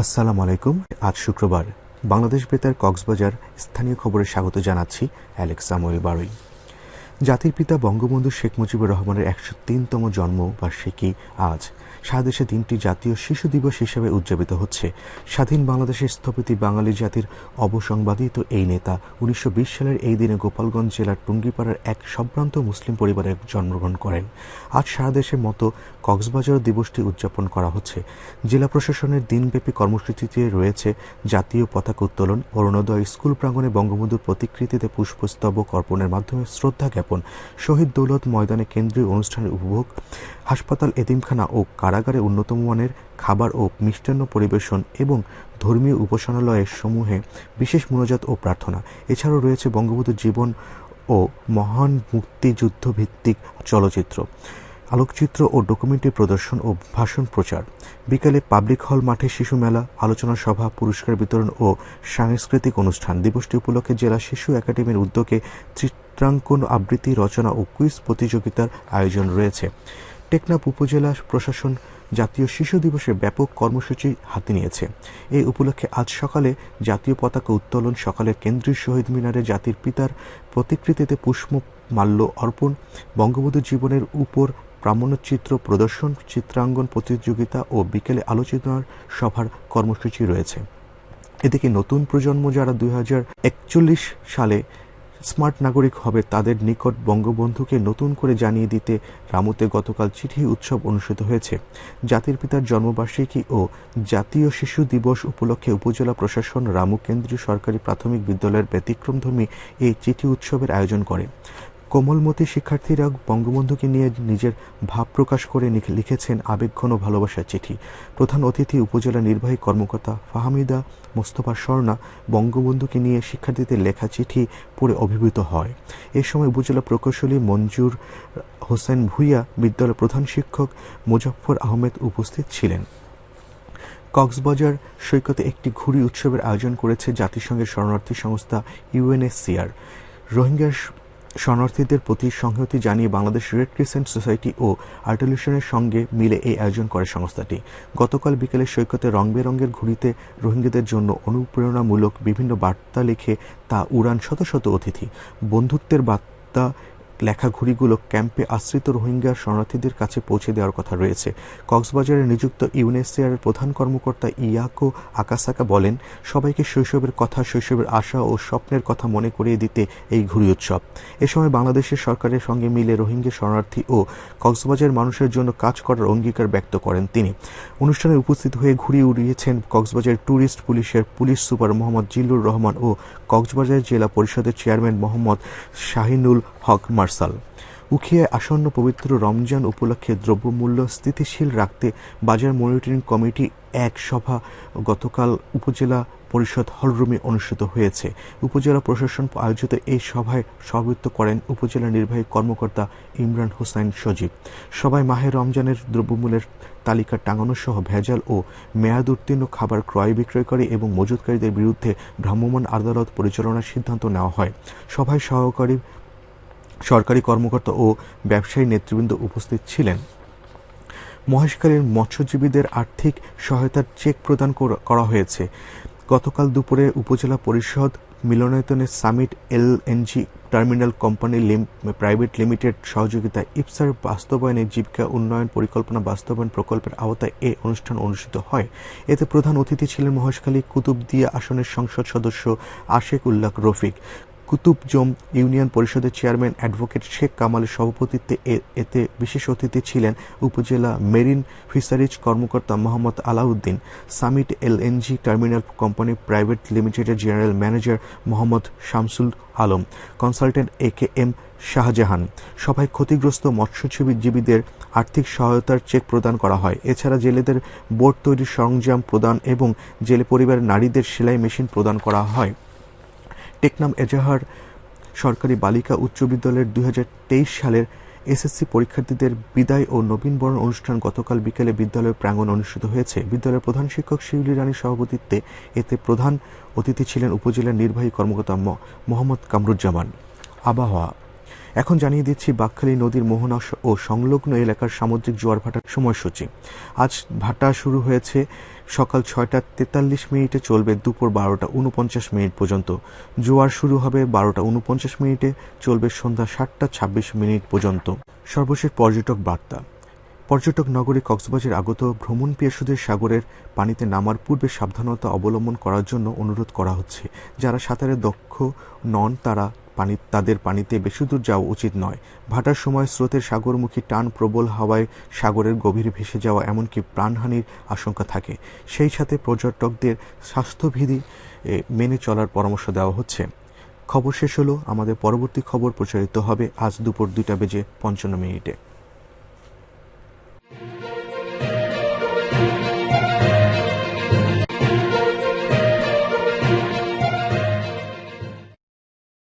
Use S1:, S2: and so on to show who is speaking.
S1: আসসালামু আলাইকুম। আজ শুক্রবার বাংলাদেশ বেতার কক্সবাজার স্থানীয় খবরে স্বাগত জানাচ্ছি অ্যালেক্সা সামুয়েল বারুই। জাতির পিতা বঙ্গবন্ধু শেখ মুজিবুর রহমানের একশো তিনতম জন্মবার্ষিকী আজ। সারা দেশে দিনটি জাতীয় শিশু দিবস হিসেবে উদযাপিত হচ্ছে। স্বাধীন বাংলাদেশের স্থপতি বাঙালি জাতির অবসংবাদিত এই নেতা উনিশশো বিশ সালের এই দিনে গোপালগঞ্জ জেলার টুঙ্গিপাড়ার এক সম্ভ্রান্ত মুসলিম পরিবারে জন্মগ্রহণ করেন। আজ সারা দেশের মতো কক্সবাজার দিবসটি উদযাপন করা হচ্ছে। জেলা প্রশাসনের দিনব্যাপী কর্মসূচিতে রয়েছে জাতীয় পতাকা উত্তোলন, অরুণোদয় স্কুল প্রাঙ্গণে বঙ্গবন্ধুর প্রতিকৃতিতে পুষ্পস্তবক অর্পণের মাধ্যমে শ্রদ্ধা জ্ঞাপন। শহীদ দৌলত ময়দানে কেন্দ্রীয় অনুষ্ঠানের উপভোগ, হাসপাতাল, এতিমখানা ও কারাগারে উন্নত মানের খাবার ও মিষ্টান্ন পরিবেশন এবং ধর্মীয় উপাসনালয়ের সমূহে বিশেষ মনোজাত ও প্রার্থনা। এছাড়াও রয়েছে বঙ্গবন্ধুর জীবন ও মহান মুক্তিযুদ্ধ ভিত্তিক চলচ্চিত্র। আলোকচিত্র ও ডকুমেন্টারি প্রদর্শন ও ভাষণ প্রচার। বিকালে পাবলিক হল মাঠে শিশু মেলা, আলোচনা সভা, পুরস্কার বিতরণ ও সাংস্কৃতিক অনুষ্ঠান। দিবসটি উপলক্ষে জেলা শিশু একাডেমির উদ্যোগে চিত্রাঙ্কন আবৃত্তি, রচনা ও কুইজ প্রতিযোগিতার আয়োজন রয়েছে। টেকনাফ উপজেলা প্রশাসন জাতীয় শিশু দিবসের ব্যাপক কর্মসূচি হাতে নিয়েছে। এই উপলক্ষে আজ সকালে জাতীয় পতাকা উত্তোলন, সকালে কেন্দ্রীয় শহীদ মিনারে জাতির পিতার প্রতিকৃতিতে পুষ্প মাল্য অর্পণ, বঙ্গবন্ধু জীবনের উপর প্রামাণ্যচিত্র প্রদর্শন চিত্রাঙ্গন প্রতিযোগিতা ও বিকেলে আলোচনার সভার কর্মসূচি রয়েছে। এদিকে নতুন প্রজন্ম যারা দুই সালে স্মার্ট নাগরিক হবে, তাদের নিকট বঙ্গবন্ধুকে নতুন করে জানিয়ে দিতে রামুতে গতকাল চিঠি উৎসব অনুষ্ঠিত হয়েছে। জাতির পিতার জন্মবার্ষিকী ও জাতীয় শিশু দিবস উপলক্ষে উপজেলা প্রশাসন রামু কেন্দ্রীয় সরকারি প্রাথমিক বিদ্যালয়ের ব্যতিক্রমধর্মী এই চিঠি উৎসবের আয়োজন করে। কোমলমতি শিক্ষার্থীরা বঙ্গবন্ধুকে নিয়ে নিজের ভাব প্রকাশ করে লিখেছেন আবেগঘন ভালোবাসার চিঠি। প্রধান অতিথি উপজেলা নির্বাহী কর্মকর্তা ফাহামিদা মোস্তফা স্বর্ণা বঙ্গবন্ধুকে নিয়ে শিক্ষার্থীদের লেখা চিঠি পড়ে অভিভূত হয়। এ সময় উপজেলা প্রকৌশলী মঞ্জুর হোসেন ভুইয়া, বিদ্যালয়ের প্রধান শিক্ষক মুজফর আহমেদ উপস্থিত ছিলেন। কক্সবাজার সৈকতে একটি ঘুড়ি উৎসবের আয়োজন করেছে জাতিসংঘের শরণার্থী সংস্থা ইউএনএসসিআর। রোহিঙ্গা শরণার্থীদের প্রতি সংহতি জানিয়ে বাংলাদেশ রেড ক্রিসেন্ট সোসাইটি ও আর্টিলিউশনের সঙ্গে মিলে এই আয়োজন করে সংস্থাটি। গতকাল বিকেলে সৈকতে রং বেরঙের ঘুড়িতে রোহিঙ্গাদের জন্য অনুপ্রেরণামূলক বিভিন্ন বার্তা লিখে তা উড়ান শত শত অতিথি। বন্ধুত্বের বার্তা লেখা ঘুড়িগুলো ক্যাম্পে আশ্রিত রোহিঙ্গা শরণার্থীদের কাছে পৌঁছে দেওয়ার কথা রয়েছে। কক্সবাজারে নিযুক্ত ইউনেসিয়ারের প্রধান কর্মকর্তা ইয়াকো আকাসাকা বলেন, সবাইকে শৈশবের কথা, শৈশবের আশা ও স্বপ্নের কথা মনে করিয়ে দিতে এই ঘুড়ি উৎসব। এ সময় বাংলাদেশের সরকারের সঙ্গে মিলে রোহিঙ্গা শরণার্থী ও কক্সবাজার মানুষের জন্য কাজ করার অঙ্গীকার ব্যক্ত করেন তিনি। অনুষ্ঠানে উপস্থিত হয়ে ঘুড়ি উড়িয়েছেন কক্সবাজার ট্যুরিস্ট পুলিশের পুলিশ সুপার মোহাম্মদ জিল্লুর রহমান ও কক্সবাজার জেলা পরিষদের চেয়ারম্যান মোহাম্মদ শাহিনুল হক মার্শাল উখিয়ায় আসন্ন পবিত্র রমজান উপলক্ষে দ্রব্যমূল্য স্থিতিশীল রাখতে বাজার মনিটরিং কমিটি এক সভা গতকাল উপজেলা পরিষদ হলরুমে অনুষ্ঠিত হয়েছে। উপজেলা প্রশাসন আয়োজিত এই সভায় সভাপতিত্ব করেন উপজেলা নির্বাহী কর্মকর্তা ইমরান হোসাইন সজীব। সবাই মাহে রমজানের দ্রব্যমূল্যের তালিকা টাঙানো সহ ভেজাল ও মেয়াদ উত্তীর্ণ খাবার ক্রয় বিক্রয়কারী এবং মজুতকারীদের বিরুদ্ধে ভ্রাম্যমাণ আদালত পরিচালনার সিদ্ধান্ত নেওয়া হয়। সভায় সহকারী সরকারি কর্মকর্তা ও ব্যবসায়ী নেতৃবৃন্দ উপস্থিত ছিলেন। মহেশখালীর মৎস্যজীবীদের আর্থিক সহায়তার চেক প্রদান করা হয়েছে। গতকাল দুপুরে উপজেলা পরিষদ মিলনায়তনের Summit LNG terminal company private limited সহযোগিতায় ইপসার বাস্তবায়নে জীবিকা উন্নয়ন পরিকল্পনা বাস্তবায়ন প্রকল্পের আওতায় এ অনুষ্ঠান অনুষ্ঠিত হয়। এতে প্রধান অতিথি ছিলেন মহেশখালী কুতুবদিয়া আসনের সংসদ সদস্য আশেক উল্লাহ রফিক। কুতুবজম ইউনিয়ন পরিষদের চেয়ারম্যান অ্যাডভোকেট শেখ কামালের সভাপতিত্বে এতে বিশেষ অতিথি ছিলেন উপজেলা মেরিন ফিশারিজ কর্মকর্তা Mohammad Alauddin, Summit LNG terminal company private লিমিটেডের general manager Mohammad Shamsul Alam, consultant A K M Shahjahan. সভায় ক্ষতিগ্রস্ত মৎস্যজীবীদের আর্থিক সহায়তার চেক প্রদান করা হয়। এছাড়া জেলেদের বোর্ড তৈরির সরঞ্জাম প্রদান এবং জেলে পরিবারের নারীদের সেলাই মেশিন প্রদান করা হয়। টেকনাম এজাহার সরকারি বালিকা উচ্চ বিদ্যালয়ের দুই হাজার তেইশ সালের এসএসসি পরীক্ষার্থীদের বিদায় ও নবীনবরণ অনুষ্ঠান গতকাল বিকেলে বিদ্যালয়ের প্রাঙ্গণ অনুষ্ঠিত হয়েছে। বিদ্যালয়ের প্রধান শিক্ষক শিউলি রানীর সভাপতিত্বে এতে প্রধান অতিথি ছিলেন উপজেলার নির্বাহী কর্মকর্তা মোহাম্মদ কামরুজ্জামান। আবহাওয়া এখন জানিয়ে দিচ্ছি বাকখালী নদীর মোহনা ও সংলগ্ন এলাকার সামুদ্রিক জোয়ার ভাটার সময়সূচি। আজ ভাটা শুরু হয়েছে সকাল ছয়টা তেতাল্লিশ মিনিটে চলবে দুপুর বারোটা উনপঞ্চাশ মিনিট পর্যন্ত। জোয়ার শুরু হবে বারোটা উনপঞ্চাশ মিনিটে, চলবে সন্ধ্যা সাতটা ছাব্বিশ মিনিট পর্যন্ত। সর্বশেষ পর্যটক বার্তা। পর্যটক নগরী কক্সবাজার আগত ভ্রমণ পিয়াসুদের সাগরের পানিতে নামার পূর্বে সাবধানতা অবলম্বন করার জন্য অনুরোধ করা হচ্ছে। যারা সাঁতারে দক্ষ নন, তারা পানি, তাদের পানিতে বেশি দূর যাওয়া উচিত নয়। ভাটার সময় স্রোতের সাগরমুখী টান প্রবল হাওয়ায় সাগরের গভীরে ভেসে যাওয়া এমনকি প্রাণহানির আশঙ্কা থাকে। সেই সাথে পর্যটকদের স্বাস্থ্যবিধি মেনে চলার পরামর্শ দেওয়া হচ্ছে। খবর শেষ হলো। আমাদের পরবর্তী খবর প্রচারিত হবে আজ দুপুর দুইটা বেজে পঞ্চান্ন মিনিটে।